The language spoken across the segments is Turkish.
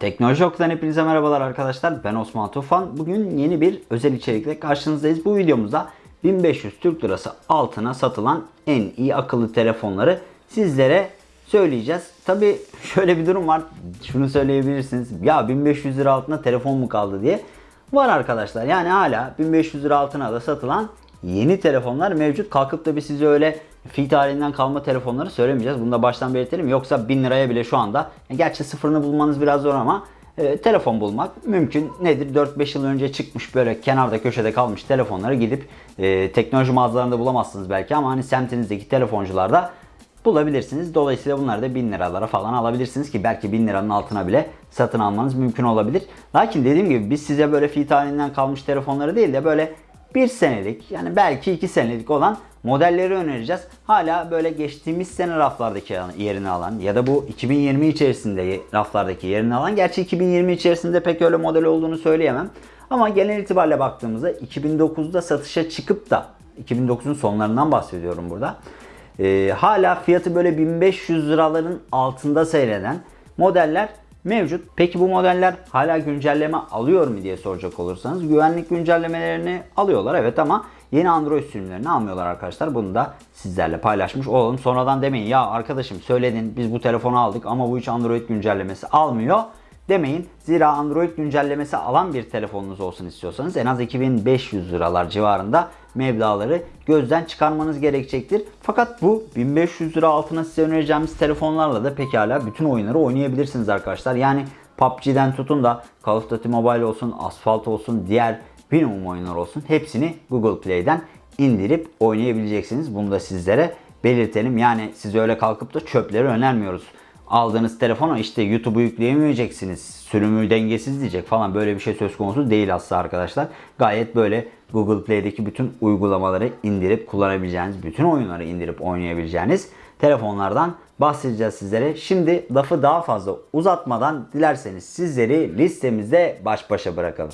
Teknoloji Okulu'dan hepinize merhabalar arkadaşlar. Ben Osman Tufan. Bugün yeni bir özel içerikle karşınızdayız. Bu videomuzda 1500 Türk Lirası altına satılan en iyi akıllı telefonları sizlere söyleyeceğiz. Tabi şöyle bir durum var. Şunu söyleyebilirsiniz. Ya 1500 lira altına telefon mu kaldı diye. Var arkadaşlar. Yani hala 1500 lira altına da satılan yeni telefonlar mevcut. Kalkıp da biz size öyle fi tarihinden kalma telefonları söylemeyeceğiz. Bunu da baştan belirtelim. Yoksa 1000 liraya bile şu anda gerçi sıfırını bulmanız biraz zor ama e, telefon bulmak mümkün. Nedir? 4-5 yıl önce çıkmış böyle kenarda köşede kalmış telefonları gidip e, teknoloji mağazalarında bulamazsınız belki ama hani semtinizdeki telefoncularda bulabilirsiniz. Dolayısıyla bunları da 1000 liralara falan alabilirsiniz ki belki 1000 liranın altına bile satın almanız mümkün olabilir. Lakin dediğim gibi biz size böyle fi tarihinden kalmış telefonları değil de böyle 1 senelik yani belki 2 senelik olan modelleri önereceğiz. Hala böyle geçtiğimiz sene raflardaki yerini alan ya da bu 2020 içerisinde raflardaki yerini alan. Gerçi 2020 içerisinde pek öyle model olduğunu söyleyemem. Ama genel itibariyle baktığımızda 2009'da satışa çıkıp da 2009'un sonlarından bahsediyorum burada. Ee, hala fiyatı böyle 1500 liraların altında seyreden modeller mevcut. Peki bu modeller hala güncelleme alıyor mu diye soracak olursanız güvenlik güncellemelerini alıyorlar evet ama yeni Android sürümlerini almıyorlar arkadaşlar. Bunu da sizlerle paylaşmış olalım. Sonradan demeyin ya arkadaşım söyledin biz bu telefonu aldık ama bu hiç Android güncellemesi almıyor demeyin. Zira Android güncellemesi alan bir telefonunuz olsun istiyorsanız en az 2500 liralar civarında meblaları gözden çıkarmanız gerekecektir. Fakat bu 1500 lira altına size önereceğimiz telefonlarla da pekala bütün oyunları oynayabilirsiniz arkadaşlar. Yani PUBG'den tutun da Call of Duty Mobile olsun, Asphalt olsun, diğer minimum oyunlar olsun hepsini Google Play'den indirip oynayabileceksiniz. Bunu da sizlere belirtelim. Yani size öyle kalkıp da çöpleri önermiyoruz aldığınız telefona işte YouTube'u yükleyemeyeceksiniz. Sürümü dengesiz diyecek falan böyle bir şey söz konusu değil aslında arkadaşlar. Gayet böyle Google Play'deki bütün uygulamaları indirip kullanabileceğiniz, bütün oyunları indirip oynayabileceğiniz telefonlardan bahsedeceğiz sizlere. Şimdi lafı daha fazla uzatmadan dilerseniz sizleri listemizde baş başa bırakalım.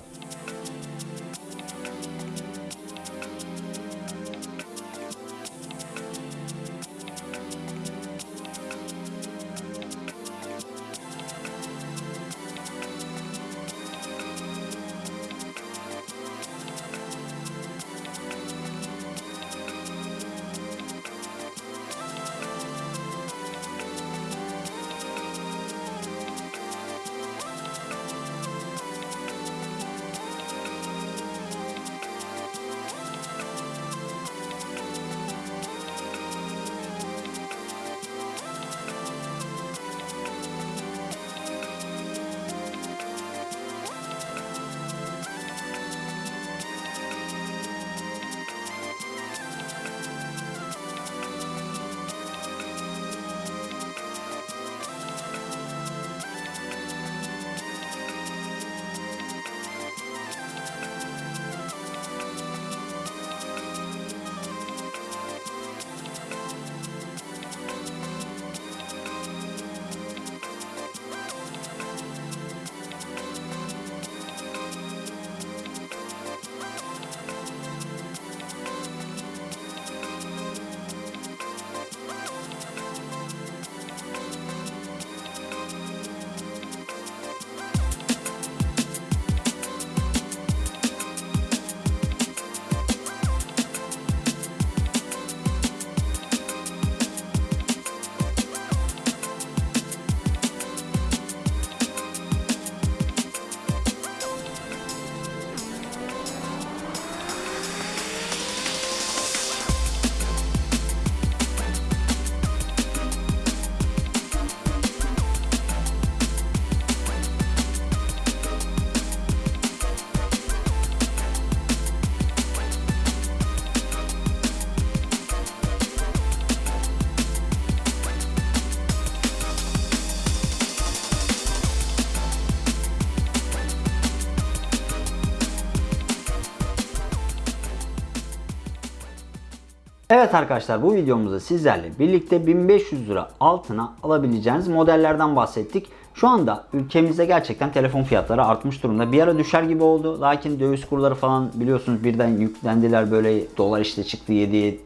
Evet arkadaşlar bu videomuzda sizlerle birlikte 1500 lira altına alabileceğiniz modellerden bahsettik. Şu anda ülkemizde gerçekten telefon fiyatları artmış durumda. Bir ara düşer gibi oldu. Lakin döviz kurları falan biliyorsunuz birden yüklendiler böyle dolar işte çıktı 7,5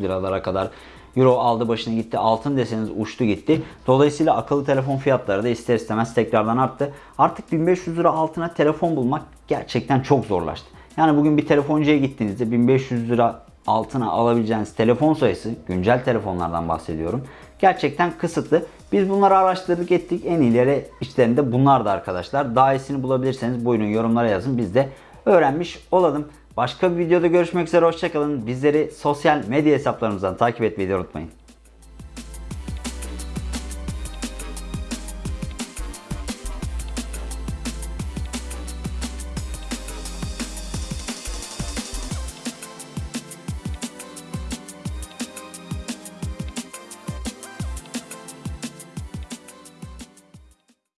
liralara kadar. Euro aldı başını gitti. Altın deseniz uçtu gitti. Dolayısıyla akıllı telefon fiyatları da ister istemez tekrardan arttı. Artık 1500 lira altına telefon bulmak gerçekten çok zorlaştı. Yani bugün bir telefoncuya gittiğinizde 1500 lira altına alabileceğiniz telefon sayısı, güncel telefonlardan bahsediyorum. Gerçekten kısıtlı. Biz bunları araştırdık ettik. En iyileri içlerinde bunlar da arkadaşlar. Daha iyisini bulabilirseniz buyurun yorumlara yazın. Biz de öğrenmiş olalım. Başka bir videoda görüşmek üzere. Hoşçakalın. Bizleri sosyal medya hesaplarımızdan takip etmeyi unutmayın.